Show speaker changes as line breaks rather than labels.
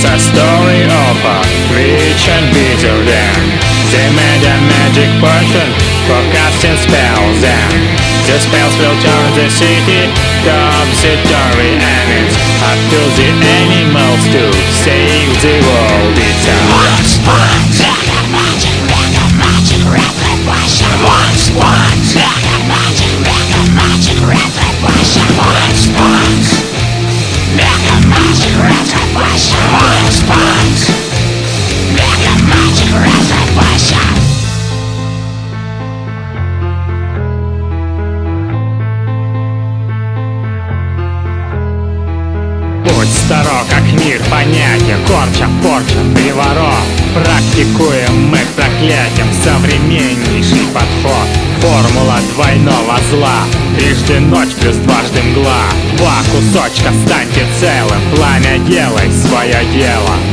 It's a story of a rich and bitter them. They made a magic potion for casting spells and the spells will turn the city topsy-turvy and it's up to the animals to save the world. Мир понятен Корча, порча, приворот Практикуем мы к проклятиям Современнейший подход. Формула двойного зла. Трижды ночь плюс дважды мгла. Два кусочка станьте целым. Пламя делай свое дело